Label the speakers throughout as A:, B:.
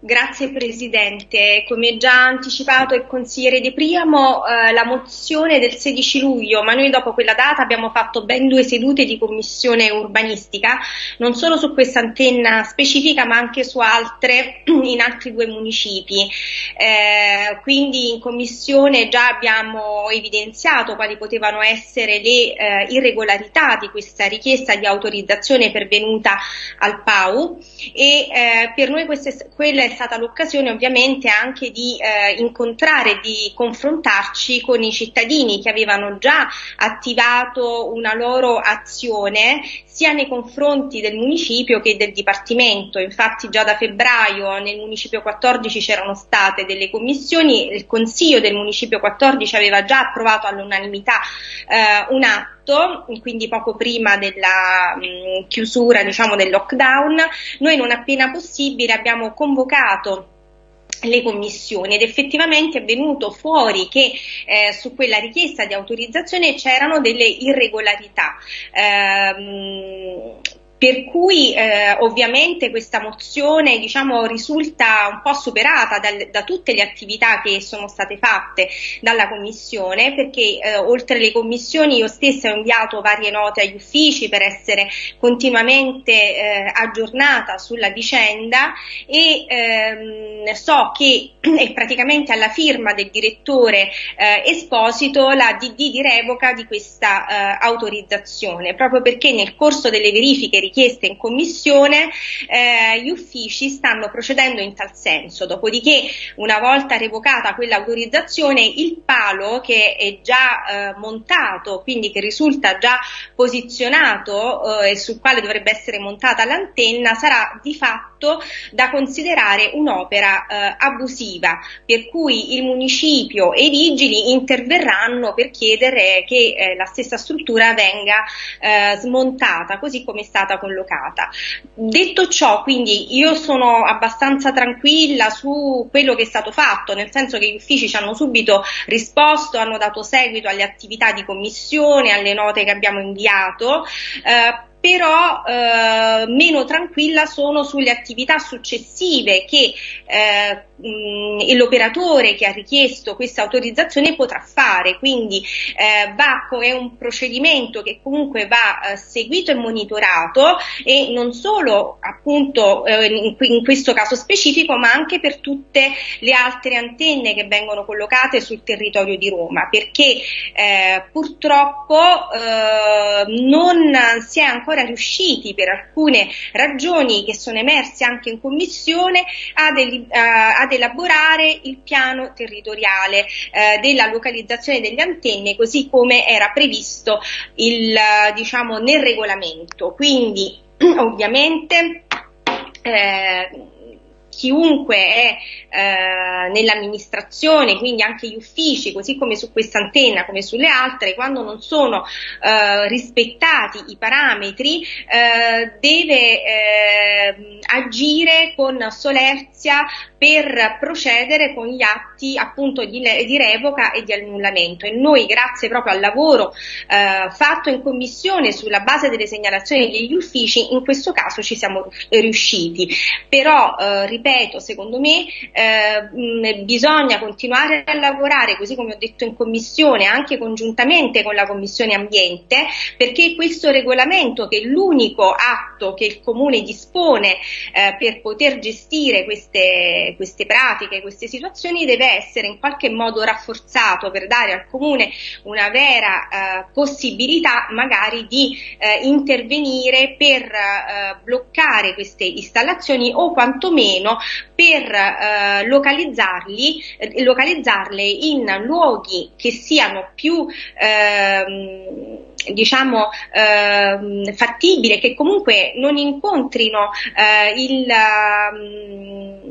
A: Grazie Presidente. Come già anticipato il consigliere De Priamo, eh, la mozione del 16 luglio, ma noi dopo quella data abbiamo fatto ben due sedute di commissione urbanistica, non solo su questa antenna specifica ma anche su altre in altri due municipi. Eh, quindi in commissione già abbiamo evidenziato quali potevano essere le eh, irregolarità di questa richiesta di autorizzazione pervenuta al PAU e eh, per noi queste, quelle è stata l'occasione ovviamente anche di eh, incontrare, di confrontarci con i cittadini che avevano già attivato una loro azione sia nei confronti del municipio che del Dipartimento. Infatti già da febbraio nel municipio 14 c'erano state delle commissioni, il Consiglio del municipio 14 aveva già approvato all'unanimità eh, un atto quindi poco prima della mh, chiusura diciamo, del lockdown, noi non appena possibile abbiamo convocato le commissioni ed effettivamente è venuto fuori che eh, su quella richiesta di autorizzazione c'erano delle irregolarità. Eh, per cui eh, ovviamente questa mozione diciamo, risulta un po' superata dal, da tutte le attività che sono state fatte dalla Commissione perché eh, oltre alle commissioni io stessa ho inviato varie note agli uffici per essere continuamente eh, aggiornata sulla vicenda e ehm, so che è praticamente alla firma del direttore eh, Esposito la DD di revoca di questa eh, autorizzazione proprio perché nel corso delle verifiche richieste in commissione, eh, gli uffici stanno procedendo in tal senso. Dopodiché, una volta revocata quell'autorizzazione, il palo che è già eh, montato, quindi che risulta già posizionato eh, e sul quale dovrebbe essere montata l'antenna, sarà di fatto da considerare un'opera eh, abusiva, per cui il municipio e i vigili interverranno per chiedere che eh, la stessa struttura venga eh, smontata, così come è stata collocata. Detto ciò, quindi io sono abbastanza tranquilla su quello che è stato fatto, nel senso che gli uffici ci hanno subito risposto, hanno dato seguito alle attività di commissione, alle note che abbiamo inviato. Eh, però eh, meno tranquilla sono sulle attività successive che eh, mh, l'operatore che ha richiesto questa autorizzazione potrà fare, quindi eh, va, è un procedimento che comunque va eh, seguito e monitorato e non solo appunto eh, in, in, questo caso specifico ma anche per tutte le altre antenne che vengono collocate sul territorio di Roma. Perché eh, purtroppo non si è ancora riusciti per alcune ragioni che sono emerse anche in commissione ad, uh, ad elaborare il piano territoriale uh, della localizzazione delle antenne così come era previsto il, diciamo, nel regolamento. Quindi ovviamente eh, chiunque è eh, nell'amministrazione, quindi anche gli uffici, così come su questa antenna, come sulle altre, quando non sono eh, rispettati i parametri, eh, deve eh, agire con solerzia per procedere con gli atti appunto di, di, revoca e di annullamento. E noi grazie proprio al lavoro eh, fatto in commissione sulla base delle segnalazioni degli uffici in questo caso ci siamo riusciti. Però eh, ripeto secondo me eh, bisogna continuare a lavorare così come ho detto in commissione anche congiuntamente con la commissione ambiente perché questo regolamento che è l'unico atto che il comune dispone eh, per poter gestire queste pratiche, queste situazioni deve essere in qualche modo rafforzato per dare al comune una vera eh, possibilità magari di eh, intervenire per eh, bloccare queste installazioni o quantomeno per eh, localizzarli, eh, localizzarle in luoghi che siano più ehm, diciamo eh, fattibile, che comunque non incontrino eh, il, um,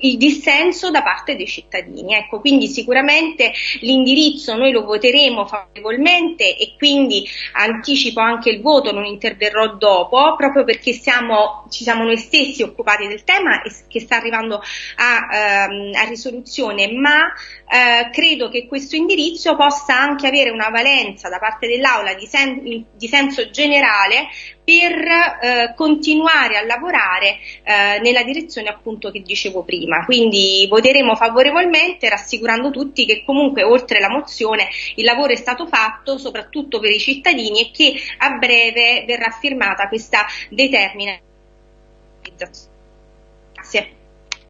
A: il dissenso da parte dei cittadini. Ecco, quindi sicuramente l'indirizzo noi lo voteremo favorevolmente e quindi anticipo anche il voto, non interverrò dopo, proprio perché siamo, ci siamo noi stessi occupati del tema e che sta arrivando a, ehm, a risoluzione, ma eh, credo che questo indirizzo possa anche avere una valenza da parte dell'Aula di, sen- di senso generale per eh, continuare a lavorare eh, nella direzione appunto che dicevo prima. Quindi voteremo favorevolmente rassicurando tutti che comunque oltre la mozione il lavoro è stato fatto soprattutto per i cittadini e che a breve verrà firmata questa determinazione. Grazie.